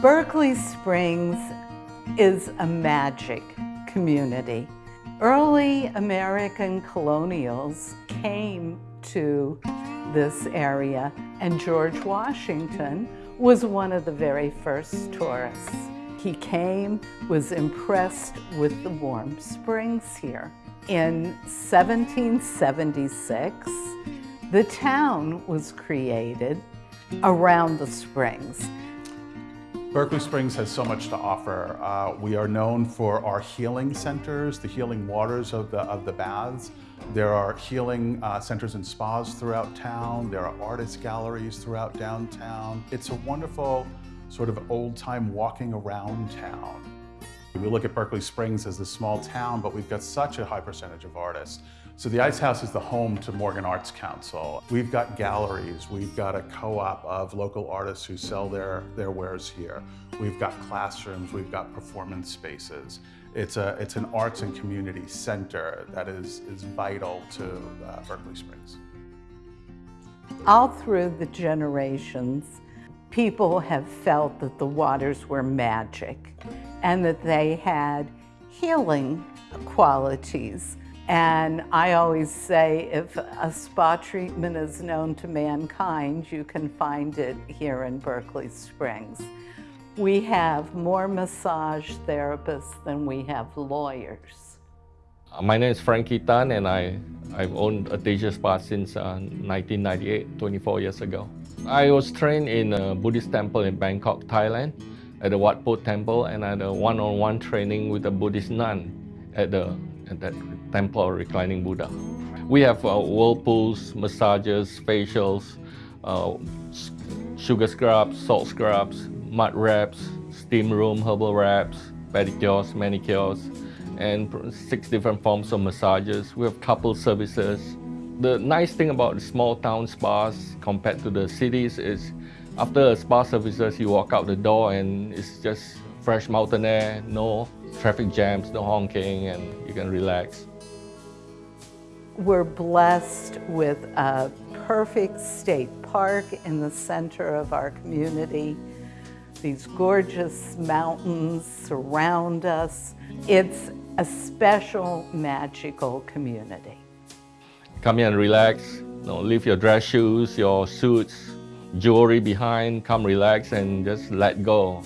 Berkeley Springs is a magic community. Early American colonials came to this area and George Washington was one of the very first tourists. He came, was impressed with the warm springs here. In 1776, the town was created around the springs. Berkeley Springs has so much to offer. Uh, we are known for our healing centers, the healing waters of the, of the baths. There are healing uh, centers and spas throughout town. There are artist galleries throughout downtown. It's a wonderful sort of old-time walking around town. We look at Berkeley Springs as a small town, but we've got such a high percentage of artists. So the Ice House is the home to Morgan Arts Council. We've got galleries, we've got a co-op of local artists who sell their, their wares here. We've got classrooms, we've got performance spaces. It's, a, it's an arts and community center that is, is vital to uh, Berkeley Springs. All through the generations, people have felt that the waters were magic and that they had healing qualities. And I always say if a spa treatment is known to mankind, you can find it here in Berkeley Springs. We have more massage therapists than we have lawyers. My name is Frankie Tan and I, I've owned a Atasia Spa since uh, 1998, 24 years ago. I was trained in a Buddhist temple in Bangkok, Thailand at the Wat Po temple and I had a one-on-one -on -one training with a Buddhist nun at, the, that temple reclining Buddha. We have uh, whirlpools, massages, facials, uh, sugar scrubs, salt scrubs, mud wraps, steam room, herbal wraps, pedicures, manicures, and six different forms of massages. We have couple services. The nice thing about the small town spas compared to the cities is after a spa services, you walk out the door and it's just fresh mountain air, no traffic jams, no honking, and you can relax. We're blessed with a perfect state park in the center of our community. These gorgeous mountains surround us. It's a special, magical community. Come here and relax. Know, leave your dress shoes, your suits, jewelry behind, come relax and just let go.